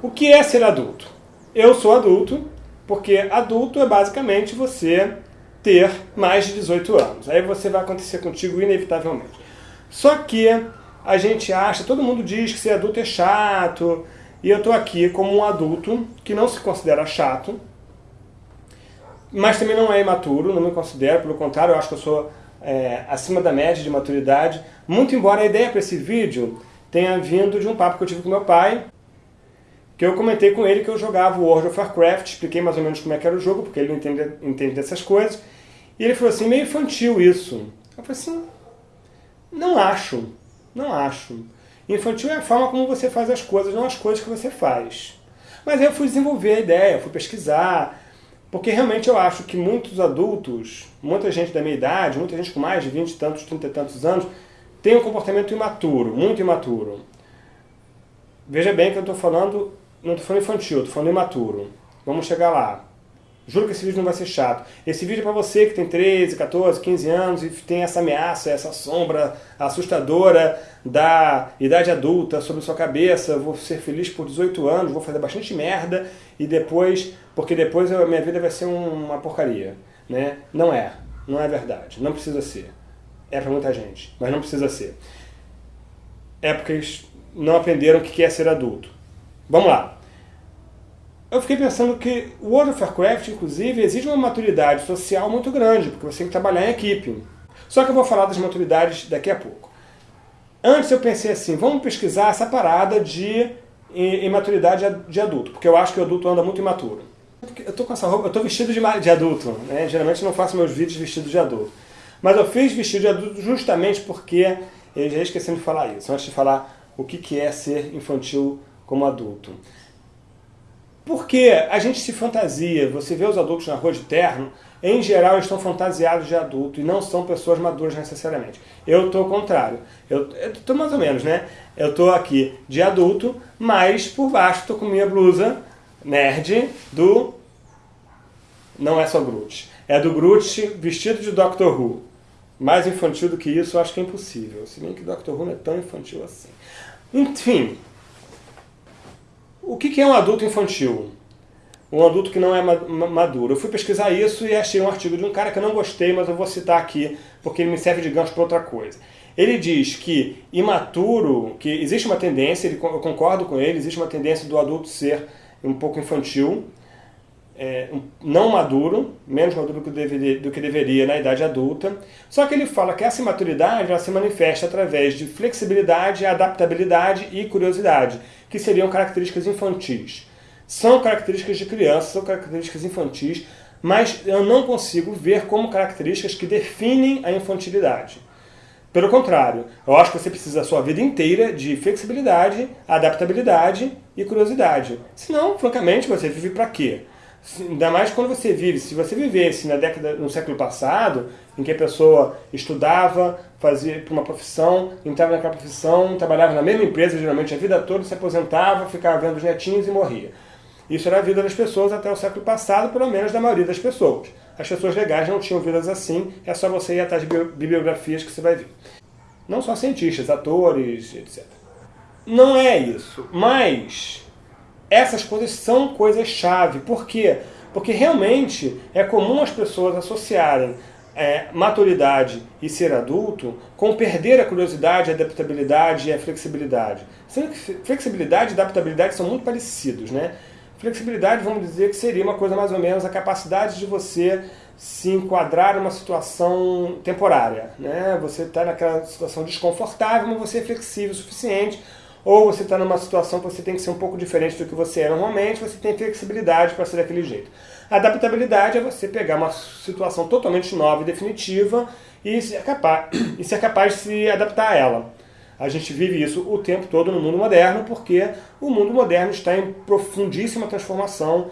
O que é ser adulto? Eu sou adulto porque adulto é basicamente você ter mais de 18 anos. Aí você vai acontecer contigo inevitavelmente. Só que a gente acha, todo mundo diz que ser adulto é chato, e eu estou aqui como um adulto que não se considera chato, mas também não é imaturo, não me considero, pelo contrário, eu acho que eu sou é, acima da média de maturidade, muito embora a ideia para esse vídeo tenha vindo de um papo que eu tive com meu pai, que eu comentei com ele que eu jogava World of Warcraft, expliquei mais ou menos como é que era o jogo, porque ele não entende, entende dessas coisas, e ele falou assim, meio infantil isso. Eu falei assim, não acho, não acho. Infantil é a forma como você faz as coisas, não as coisas que você faz. Mas aí eu fui desenvolver a ideia, fui pesquisar, porque realmente eu acho que muitos adultos, muita gente da minha idade, muita gente com mais de 20 e tantos, 30 e tantos anos, tem um comportamento imaturo, muito imaturo. Veja bem que eu estou falando, não estou falando infantil, estou falando imaturo. Vamos chegar lá. Juro que esse vídeo não vai ser chato. Esse vídeo é para você que tem 13, 14, 15 anos e tem essa ameaça, essa sombra assustadora da idade adulta sobre sua cabeça. Vou ser feliz por 18 anos, vou fazer bastante merda e depois, porque depois a minha vida vai ser uma porcaria. Né? Não é. Não é verdade. Não precisa ser. É para muita gente, mas não precisa ser. É porque eles não aprenderam o que é ser adulto. Vamos lá. Eu fiquei pensando que o World of Warcraft, inclusive, exige uma maturidade social muito grande, porque você tem que trabalhar em equipe. Só que eu vou falar das maturidades daqui a pouco. Antes eu pensei assim, vamos pesquisar essa parada de imaturidade de adulto, porque eu acho que o adulto anda muito imaturo. Eu tô com essa roupa, eu tô vestido de, de adulto, né? Geralmente eu não faço meus vídeos vestido de adulto. Mas eu fiz vestido de adulto justamente porque, eu já esqueci de falar isso, antes de falar o que é ser infantil como adulto. Porque a gente se fantasia, você vê os adultos na rua de terno, em geral eles estão fantasiados de adulto e não são pessoas maduras necessariamente. Eu estou ao contrário. Eu estou mais ou menos, né? Eu estou aqui de adulto, mas por baixo estou com minha blusa nerd do... Não é só Groot. É do Groot vestido de Doctor Who. Mais infantil do que isso, eu acho que é impossível. Se bem que Doctor Who não é tão infantil assim. Enfim, o que é um adulto infantil? Um adulto que não é maduro. Eu fui pesquisar isso e achei um artigo de um cara que eu não gostei, mas eu vou citar aqui porque ele me serve de gancho para outra coisa. Ele diz que imaturo, que existe uma tendência, eu concordo com ele, existe uma tendência do adulto ser um pouco infantil, é, não maduro, menos maduro do que, deveria, do que deveria na idade adulta. Só que ele fala que essa imaturidade ela se manifesta através de flexibilidade, adaptabilidade e curiosidade, que seriam características infantis. São características de criança, são características infantis, mas eu não consigo ver como características que definem a infantilidade. Pelo contrário, eu acho que você precisa a sua vida inteira de flexibilidade, adaptabilidade e curiosidade. Senão, francamente, você vive para quê? Ainda mais quando você vive, se você vivesse na década, no século passado, em que a pessoa estudava, fazia para uma profissão, entrava naquela profissão, trabalhava na mesma empresa geralmente a vida toda, se aposentava, ficava vendo os netinhos e morria. Isso era a vida das pessoas até o século passado, pelo menos da maioria das pessoas. As pessoas legais não tinham vidas assim, é só você ir atrás de bibliografias que você vai ver. Não só cientistas, atores, etc. Não é isso, mas essas coisas são coisas-chave. Por quê? Porque realmente é comum as pessoas associarem é, maturidade e ser adulto com perder a curiosidade, a adaptabilidade e a flexibilidade. Sendo que flexibilidade e adaptabilidade são muito parecidos, né? Flexibilidade, vamos dizer que seria uma coisa mais ou menos a capacidade de você se enquadrar numa situação temporária. Né? Você está naquela situação desconfortável, mas você é flexível o suficiente ou você está numa situação que você tem que ser um pouco diferente do que você é normalmente, você tem flexibilidade para ser daquele jeito. adaptabilidade é você pegar uma situação totalmente nova e definitiva e ser capaz, e ser capaz de se adaptar a ela. A gente vive isso o tempo todo no mundo moderno, porque o mundo moderno está em profundíssima transformação.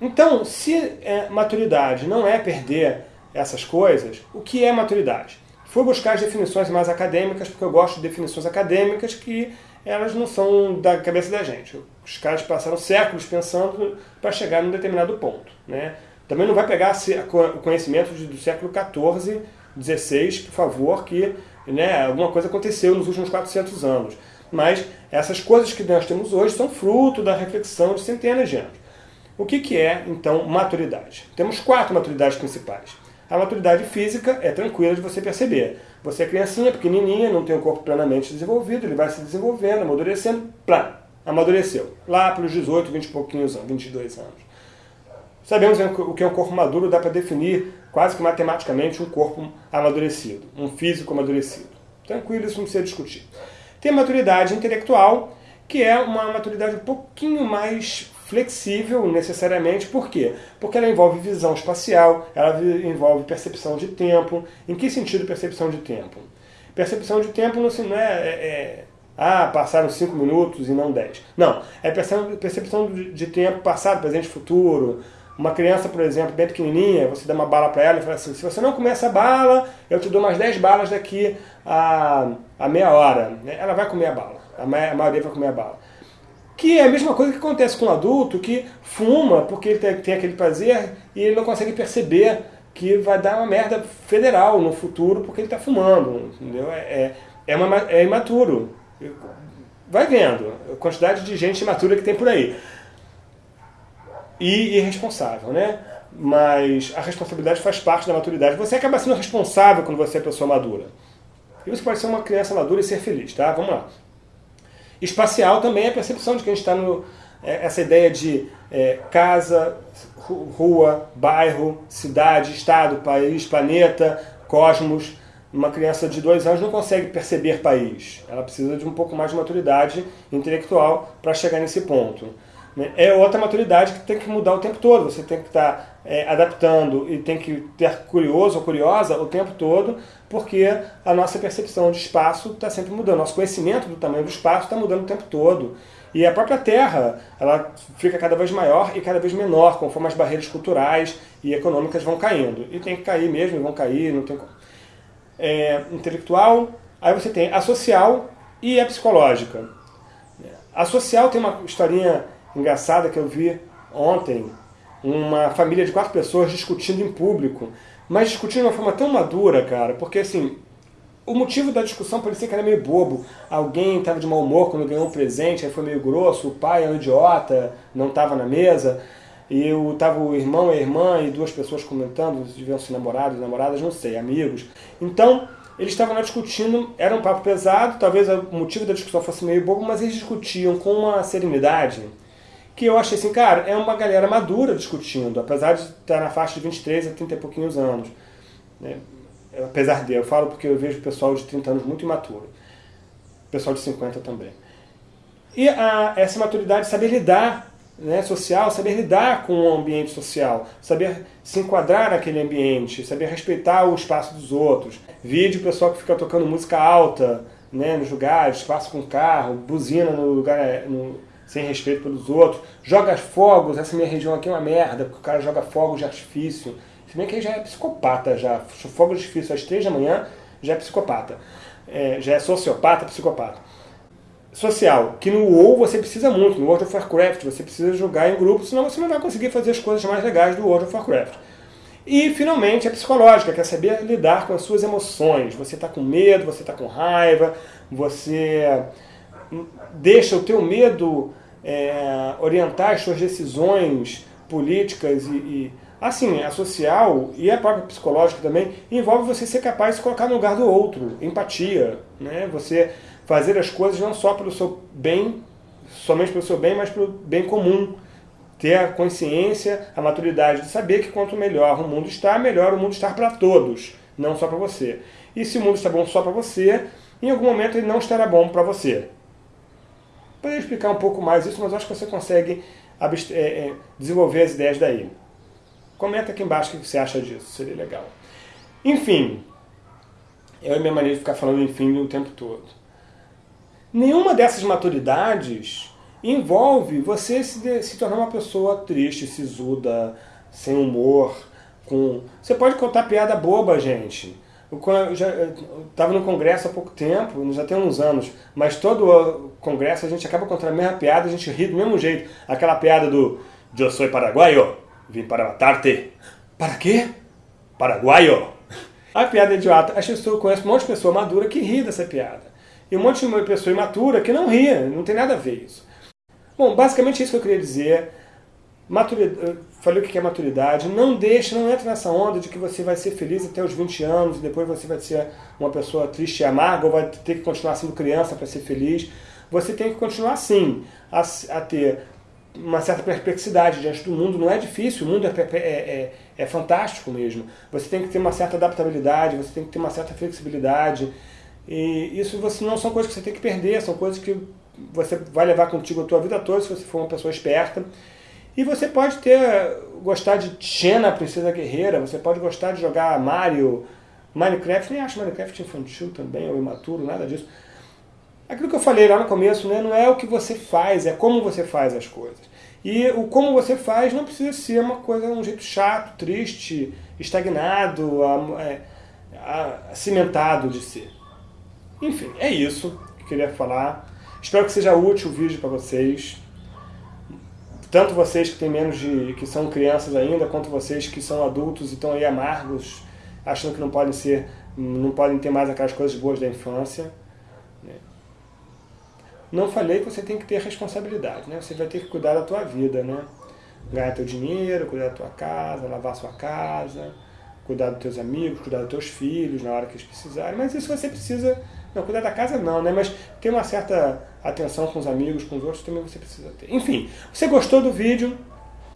Então, se é, maturidade não é perder essas coisas, o que é maturidade? Fui buscar as definições mais acadêmicas, porque eu gosto de definições acadêmicas que elas não são da cabeça da gente. Os caras passaram séculos pensando para chegar num determinado ponto. Né? Também não vai pegar o conhecimento do século XIV, XVI, por favor, que né, alguma coisa aconteceu nos últimos 400 anos. Mas essas coisas que nós temos hoje são fruto da reflexão de centenas de anos. O que, que é, então, maturidade? Temos quatro maturidades principais. A maturidade física é tranquila de você perceber. Você é criancinha, pequenininha, não tem o corpo plenamente desenvolvido, ele vai se desenvolvendo, amadurecendo, plá, amadureceu. Lá pelos 18, 20 e pouquinhos anos, 22 anos. Sabemos o que é um corpo maduro, dá para definir quase que matematicamente um corpo amadurecido, um físico amadurecido. Tranquilo, isso não precisa discutir. Tem a maturidade intelectual, que é uma maturidade um pouquinho mais flexível necessariamente, por quê? Porque ela envolve visão espacial, ela envolve percepção de tempo. Em que sentido percepção de tempo? Percepção de tempo não é, é, é ah, passaram 5 minutos e não 10. Não, é percepção de tempo passado, presente futuro. Uma criança, por exemplo, bem pequenininha, você dá uma bala para ela e fala assim, se você não comer essa bala, eu te dou mais 10 balas daqui a, a meia hora. Ela vai comer a bala, a maioria vai comer a bala. Que é a mesma coisa que acontece com um adulto que fuma porque ele tem, aquele prazer e ele não consegue perceber que vai dar uma merda federal no futuro porque ele está fumando, entendeu? É, é, é, uma, é imaturo. Vai vendo a quantidade de gente imatura que tem por aí. E irresponsável, né? Mas a responsabilidade faz parte da maturidade. Você acaba sendo responsável quando você é pessoa madura. E você pode ser uma criança madura e ser feliz, tá? Vamos lá. Espacial também é a percepção de que a gente está no. É, essa ideia de é, casa, rua, bairro, cidade, estado, país, planeta, cosmos. Uma criança de dois anos não consegue perceber país. Ela precisa de um pouco mais de maturidade intelectual para chegar nesse ponto. Né? É outra maturidade que tem que mudar o tempo todo. Você tem que estar tá, é, adaptando e tem que ter curioso ou curiosa o tempo todo, porque a nossa percepção de espaço está sempre mudando. Nosso conhecimento do tamanho do espaço está mudando o tempo todo. E a própria Terra, ela fica cada vez maior e cada vez menor, conforme as barreiras culturais e econômicas vão caindo. E tem que cair mesmo, vão cair, não tem é, intelectual. Aí você tem a social e a psicológica. A social tem uma historinha engraçada que eu vi ontem, uma família de quatro pessoas discutindo em público, mas discutindo de uma forma tão madura, cara, porque assim, o motivo da discussão parecia que era meio bobo. Alguém estava de mau humor quando ganhou um presente, aí foi meio grosso, o pai é um idiota, não estava na mesa, e estava o irmão e a irmã e duas pessoas comentando, deviam ser namorados, namoradas, não sei, amigos. Então, eles estavam lá discutindo, era um papo pesado, talvez o motivo da discussão fosse meio bobo, mas eles discutiam com uma serenidade que eu achei assim, cara, é uma galera madura discutindo, apesar de estar na faixa de 23 a 30 e pouquinhos anos. Né? Apesar de, eu falo porque eu vejo pessoal de 30 anos muito imaturo. Pessoal de 50 também. E a, essa maturidade, saber lidar né, social, saber lidar com o ambiente social, saber se enquadrar naquele ambiente, saber respeitar o espaço dos outros. Vídeo pessoal que fica tocando música alta né, nos lugares, espaço com carro, buzina no lugar, no, sem respeito pelos outros, joga fogos, essa minha região aqui é uma merda, porque o cara joga fogos de artifício. Se bem que ele já é psicopata, já. Fogos de artifício às três da manhã, já é psicopata. É, já é sociopata, psicopata. Social, que no WoW você precisa muito, no World of Warcraft você precisa jogar em grupo, senão você não vai conseguir fazer as coisas mais legais do World of Warcraft. E, finalmente, a psicológica, que é saber lidar com as suas emoções. Você está com medo, você está com raiva, você deixa o teu medo é, orientar as suas decisões políticas e, e, assim, a social e a própria psicológica também, envolve você ser capaz de se colocar no lugar do outro, empatia, né? Você fazer as coisas não só pelo seu bem, somente pelo seu bem, mas pelo bem comum. Ter a consciência, a maturidade de saber que quanto melhor o mundo está, melhor o mundo está para todos, não só para você. E se o mundo está bom só para você, em algum momento ele não estará bom para você. Poderia explicar um pouco mais isso, mas acho que você consegue é, é, desenvolver as ideias daí. Comenta aqui embaixo o que você acha disso, seria legal. Enfim, eu e minha maneira de ficar falando enfim o tempo todo. Nenhuma dessas maturidades envolve você se, se tornar uma pessoa triste, sisuda, sem humor. Com... Você pode contar piada boba, gente. Eu já estava no congresso há pouco tempo, já tem uns anos, mas todo congresso a gente acaba contando a mesma piada, a gente ri do mesmo jeito. Aquela piada do Eu sou paraguaio, vim para matar-te. Para quê? Paraguaio. A piada é idiota. As pessoas conhecem um monte de pessoa madura que ri dessa piada. e um monte de pessoa imatura que não ria, não tem nada a ver isso. Bom, basicamente é isso que eu queria dizer. Maturidade, falei o que é maturidade. Não deixe, não entre nessa onda de que você vai ser feliz até os 20 anos e depois você vai ser uma pessoa triste e amarga ou vai ter que continuar sendo criança para ser feliz. Você tem que continuar sim a, a ter uma certa perplexidade diante do mundo. Não é difícil, o mundo é, é, é, é fantástico mesmo. Você tem que ter uma certa adaptabilidade, você tem que ter uma certa flexibilidade. E isso você, não são coisas que você tem que perder, são coisas que você vai levar contigo a tua vida toda se você for uma pessoa esperta. E você pode ter gostar de Xena, Princesa Guerreira, você pode gostar de jogar Mario, Minecraft, nem acho Minecraft infantil também, ou imaturo, nada disso. Aquilo que eu falei lá no começo, né, não é o que você faz, é como você faz as coisas. E o como você faz não precisa ser uma coisa, um jeito chato, triste, estagnado, cimentado de ser. Enfim, é isso que eu queria falar. Espero que seja útil o vídeo para vocês. Tanto vocês que têm menos de. que são crianças ainda, quanto vocês que são adultos e estão aí amargos, achando que não podem ser. não podem ter mais aquelas coisas boas da infância. Né? Não falei que você tem que ter responsabilidade, né? Você vai ter que cuidar da tua vida, né? Ganhar teu dinheiro, cuidar da tua casa, lavar sua casa, cuidar dos teus amigos, cuidar dos teus filhos na hora que eles precisarem. Mas isso você precisa não, cuidar da casa não, né? Mas ter uma certa atenção com os amigos, com os outros, também você precisa ter. Enfim, você gostou do vídeo?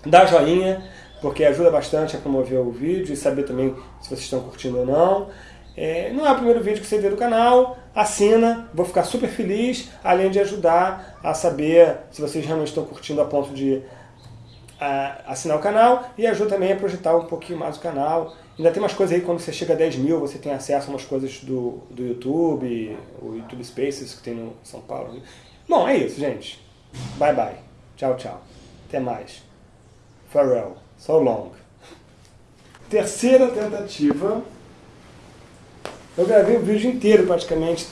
Dá joinha, porque ajuda bastante a promover o vídeo e saber também se vocês estão curtindo ou não. É, não é o primeiro vídeo que você vê do canal, assina, vou ficar super feliz, além de ajudar a saber se vocês realmente estão curtindo a ponto de a, assinar o canal e ajuda também a projetar um pouquinho mais o canal Ainda tem umas coisas aí, quando você chega a 10 mil, você tem acesso a umas coisas do, do YouTube, o YouTube Spaces que tem no São Paulo. Bom, é isso, gente. Bye, bye. Tchau, tchau. Até mais. Farewell. So long. Terceira tentativa. Eu gravei o vídeo inteiro, praticamente,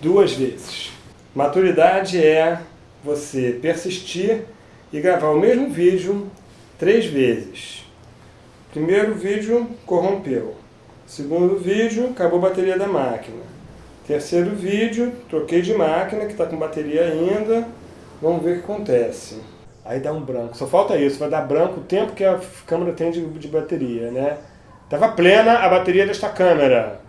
duas vezes. Maturidade é você persistir e gravar o mesmo vídeo três vezes. Primeiro vídeo, corrompeu. Segundo vídeo, acabou a bateria da máquina. Terceiro vídeo, troquei de máquina, que está com bateria ainda. Vamos ver o que acontece. Aí dá um branco. Só falta isso, vai dar branco o tempo que a câmera tem de, de bateria, né? Estava plena a bateria desta câmera.